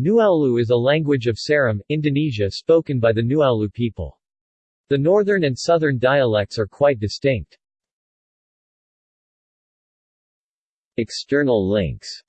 Nuaulu is a language of Seram, Indonesia spoken by the Nuaulu people. The northern and southern dialects are quite distinct. External links